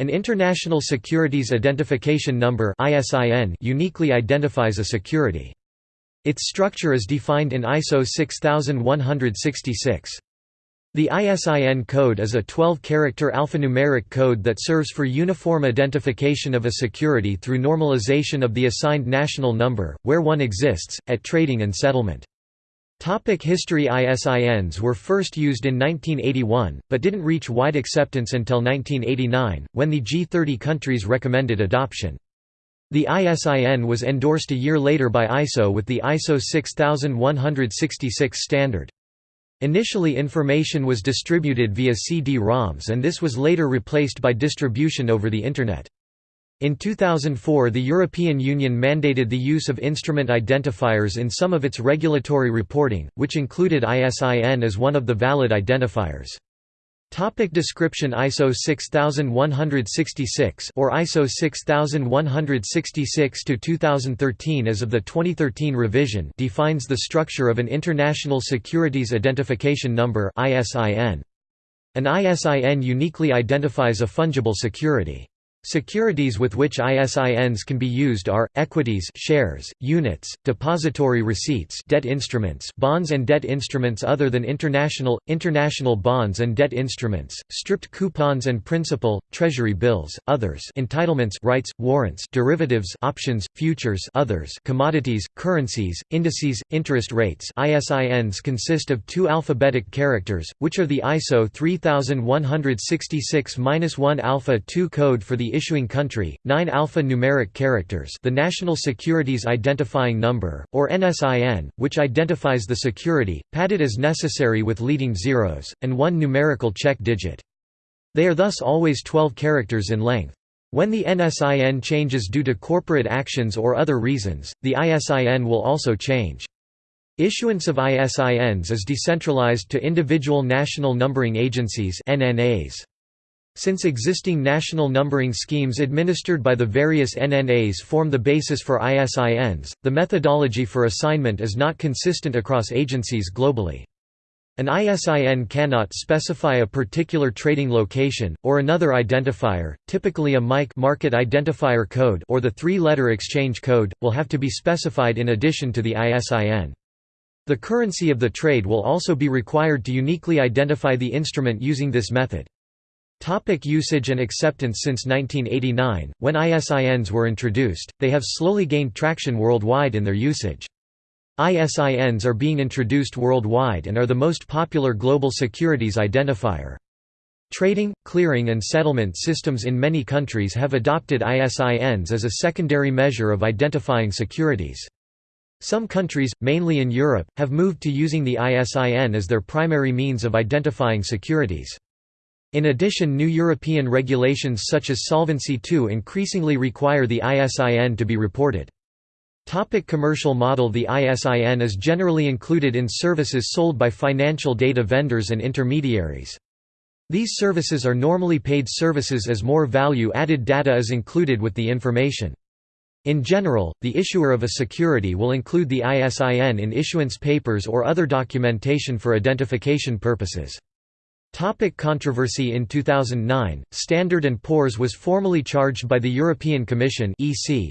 An International Securities Identification Number uniquely identifies a security. Its structure is defined in ISO 6166. The ISIN code is a 12-character alphanumeric code that serves for uniform identification of a security through normalization of the assigned national number, where one exists, at trading and settlement. Topic history ISINs were first used in 1981, but didn't reach wide acceptance until 1989, when the G30 countries recommended adoption. The ISIN was endorsed a year later by ISO with the ISO 6166 standard. Initially information was distributed via CD-ROMs and this was later replaced by distribution over the Internet. In 2004 the European Union mandated the use of instrument identifiers in some of its regulatory reporting, which included ISIN as one of the valid identifiers. Topic description ISO 6166 or ISO 6166 to 2013 as of the 2013 revision defines the structure of an International Securities Identification Number ISIN. An ISIN uniquely identifies a fungible security. Securities with which ISINs can be used are equities, shares, units, depository receipts, debt instruments, bonds and debt instruments other than international, international bonds and debt instruments, stripped coupons and principal, treasury bills, others, entitlements, rights, warrants, derivatives, options, futures, others, commodities, currencies, indices, interest rates. ISINs consist of two alphabetic characters, which are the ISO 3166-1 alpha 2 code for the issuing country, 9 alpha-numeric characters the National Securities Identifying Number, or NSIN, which identifies the security, padded as necessary with leading zeros, and one numerical check digit. They are thus always 12 characters in length. When the NSIN changes due to corporate actions or other reasons, the ISIN will also change. Issuance of ISINs is decentralized to individual national numbering agencies NNAs. Since existing national numbering schemes administered by the various NNAs form the basis for ISINs, the methodology for assignment is not consistent across agencies globally. An ISIN cannot specify a particular trading location, or another identifier, typically a MIC market identifier code or the three-letter exchange code, will have to be specified in addition to the ISIN. The currency of the trade will also be required to uniquely identify the instrument using this method. Topic usage and acceptance Since 1989, when ISINs were introduced, they have slowly gained traction worldwide in their usage. ISINs are being introduced worldwide and are the most popular global securities identifier. Trading, clearing and settlement systems in many countries have adopted ISINs as a secondary measure of identifying securities. Some countries, mainly in Europe, have moved to using the ISIN as their primary means of identifying securities. In addition new European regulations such as Solvency II increasingly require the ISIN to be reported. Topic commercial model The ISIN is generally included in services sold by financial data vendors and intermediaries. These services are normally paid services as more value-added data is included with the information. In general, the issuer of a security will include the ISIN in issuance papers or other documentation for identification purposes. Topic controversy In 2009, Standard & Poor's was formally charged by the European Commission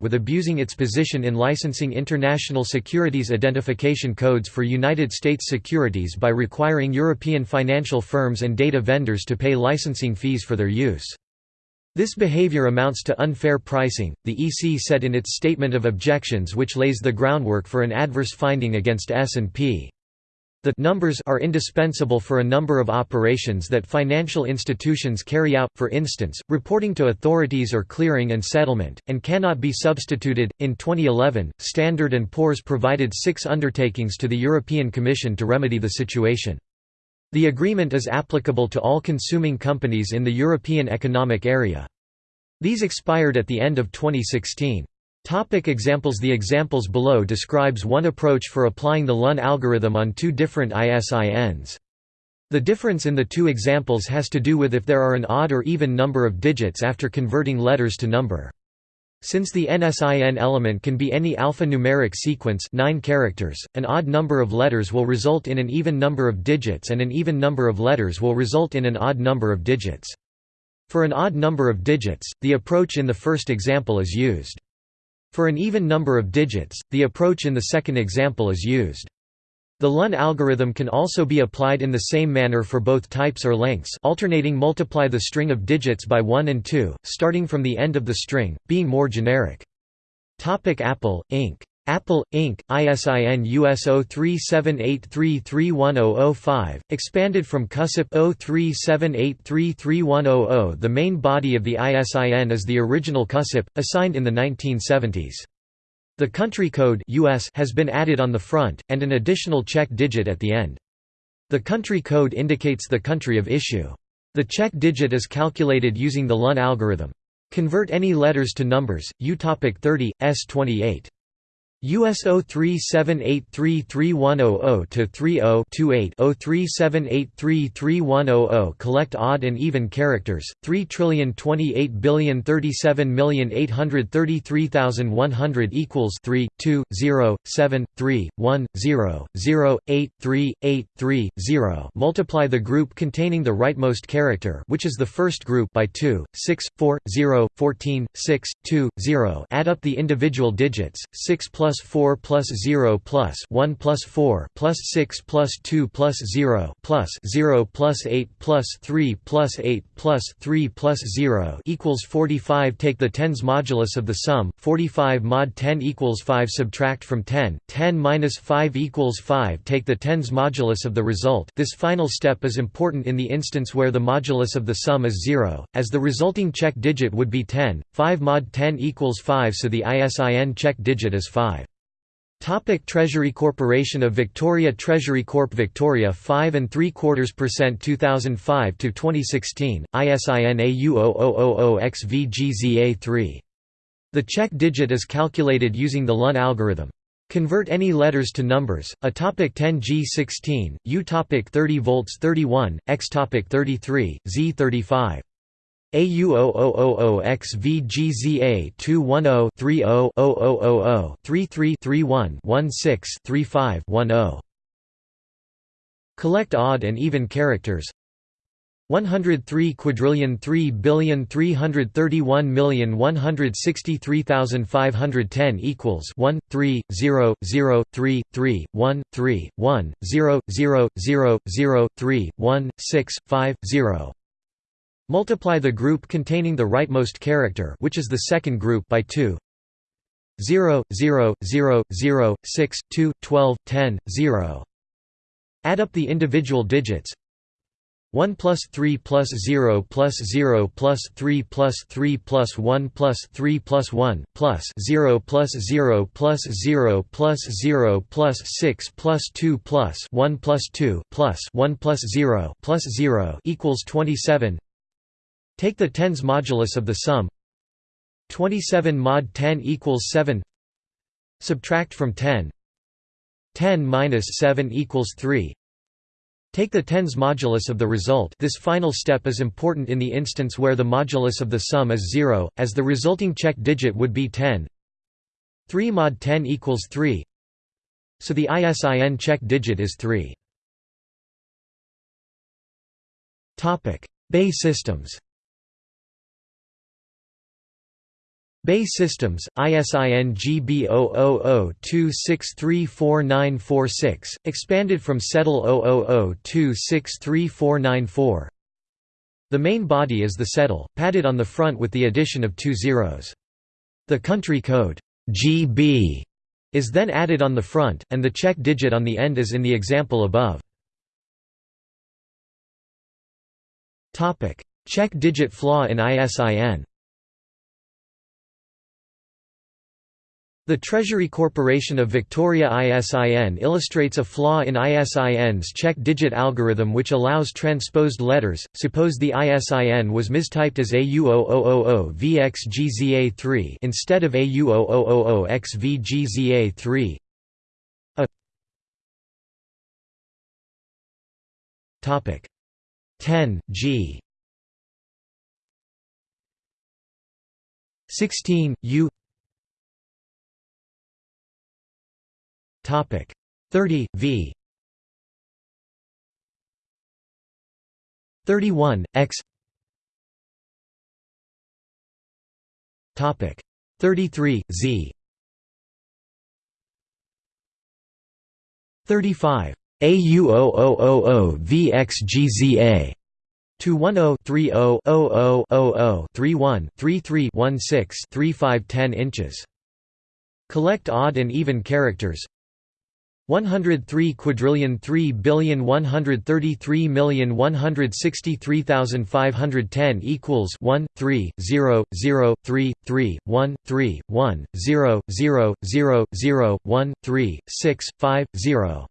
with abusing its position in licensing international securities identification codes for United States securities by requiring European financial firms and data vendors to pay licensing fees for their use. This behavior amounts to unfair pricing, the EC said in its statement of objections which lays the groundwork for an adverse finding against S&P. The numbers are indispensable for a number of operations that financial institutions carry out, for instance, reporting to authorities or clearing and settlement, and cannot be substituted. In 2011, Standard & Poor's provided six undertakings to the European Commission to remedy the situation. The agreement is applicable to all consuming companies in the European Economic Area. These expired at the end of 2016. Topic examples The examples below describes one approach for applying the Luhn algorithm on two different ISINs. The difference in the two examples has to do with if there are an odd or even number of digits after converting letters to number. Since the NSIN element can be any alphanumeric sequence 9 characters, an odd number of letters will result in an even number of digits and an even number of letters will result in an odd number of digits. For an odd number of digits, the approach in the first example is used. For an even number of digits, the approach in the second example is used. The Luhn algorithm can also be applied in the same manner for both types or lengths alternating multiply the string of digits by 1 and 2, starting from the end of the string, being more generic. Apple, Inc. Apple, Inc., ISIN US 0378331005, expanded from CUSIP 0378331000 The main body of the ISIN is the original CUSIP, assigned in the 1970s. The country code US has been added on the front, and an additional check digit at the end. The country code indicates the country of issue. The check digit is calculated using the Luhn algorithm. Convert any letters to numbers, U topic 30, S28. US 03783310 to 30-28-03783310 collect odd and even characters 3,028,037,833,100 equals 3 2 0 7 3 1 0 0 8 3 8 3 0 multiply the group containing the rightmost character which is the first group by 2 6 4 0 14 6 2 0 add up the individual digits 6 plus plus 4 plus 0 plus 1 plus 4 plus 6 plus 2 plus 0 plus 0 plus 8 plus 3 plus 8 plus 3 plus 0 equals 45 take the tens modulus of the sum 45 mod 10 equals 5 subtract from 10 10 minus 5 equals 5 take the tens modulus of the result. This final step is important in the instance where the modulus of the sum is 0 as the resulting check digit would be 10 5 mod 10 equals 5 so the ISIN check digit is 5 Topic Treasury Corporation of Victoria Treasury Corp Victoria 5 and 3 quarters percent 2005 to 2016 ISIN AU00000XVGZA3 The check digit is calculated using the Luhn algorithm Convert any letters to numbers. A topic 10G16, U topic 30 volts 31, X topic 33, Z35. AU000XVGZA210-30-0000-33-31-16-35-10 Collect odd and even characters. 103 quadrillion 3 billion 331 million 163510 equals 1 3 0 0 3 3 1 3 1 0 0 0 0 3 1 6 5 0 Multiply the group containing the rightmost character which is the second group by 2 0, 0, 0, 0, 6, 2, 12, 10, 0. Add up the individual digits. 1 plus 3 plus 0 plus 0 plus 3 plus 3 plus 1 plus 3 plus 1 plus 0 plus 0 plus 0 plus 0 plus 6 plus 2 plus 1 plus 2 plus 1 plus 0 plus 0 equals 27 Take the tens modulus of the sum. 27 mod 10 equals 7 Subtract from 10 10 minus 7 equals 3 Take the tens modulus of the result. This final step is important in the instance where the modulus of the sum is 0, as the resulting check digit would be 10 3 mod 10 equals 3 so the ISIN check digit is 3 BAE systems BAE Systems, ISIN GB00026349946, expanded from SEDOL 000263494. The main body is the SEDOL, padded on the front with the addition of two zeros. The country code GB is then added on the front, and the check digit on the end is in the example above. Check digit flaw in ISIN The Treasury Corporation of Victoria ISIN illustrates a flaw in ISIN's check digit algorithm which allows transposed letters. Suppose the ISIN was mistyped as AU0000VXGZA3 instead of AU0000XVGZA3. A Topic 10 G 16 U Topic. 30 v. 31 x. Topic. 33 Z. 35 AU0000 VXGZA 210-30-00-00-31-33-16-3510 inches. Collect odd and even characters 103 quadrillion 3 billion 133 million 163,510 equals 1 3 0 0 3 3 1 3 1 0 0 0 0 1 3 6 5 0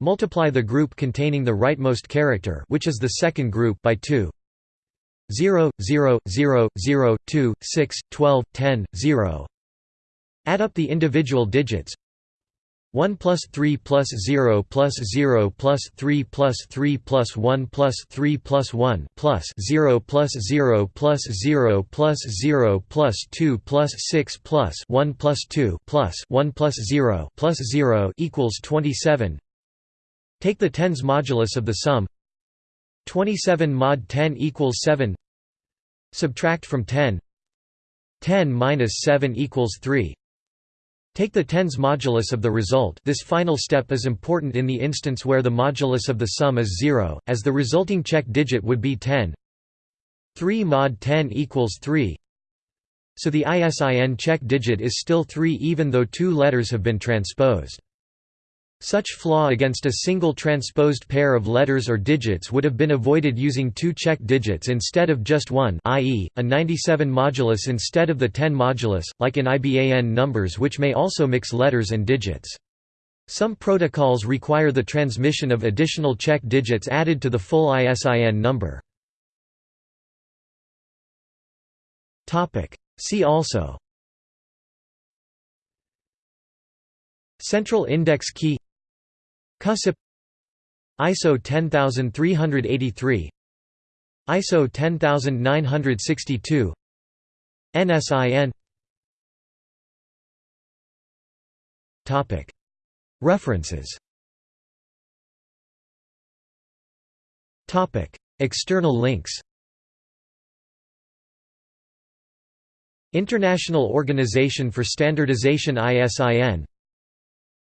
Multiply the group containing the rightmost character which is the second group by 2 0 0 0 0 2 6 12 10 0 Add up the individual digits 1 plus 3 plus 0 plus 0 plus 3 plus 3 plus 1 plus 3 plus 1 plus 0 plus 0 plus 0 plus 0 plus 2 plus 6 plus 1 plus 2 plus 1 plus 0 plus 0 equals 27 Take the tens modulus of the sum. 27 mod 10 equals 7 Subtract from 10 10 minus 7 equals 3 Take the tens modulus of the result. This final step is important in the instance where the modulus of the sum is 0, as the resulting check digit would be 10 3 mod 10 equals 3 So the ISIN check digit is still 3 even though two letters have been transposed. Such flaw against a single transposed pair of letters or digits would have been avoided using two check digits instead of just one i.e., a 97 modulus instead of the 10 modulus, like in IBAN numbers which may also mix letters and digits. Some protocols require the transmission of additional check digits added to the full ISIN number. See also Central Index Key CUSIP ISO 10383 ISO 10962 NSIN Topic. References Topic. External links International Organization for Standardization ISIN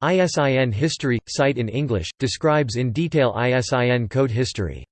ISIN History – site in English, describes in detail ISIN code history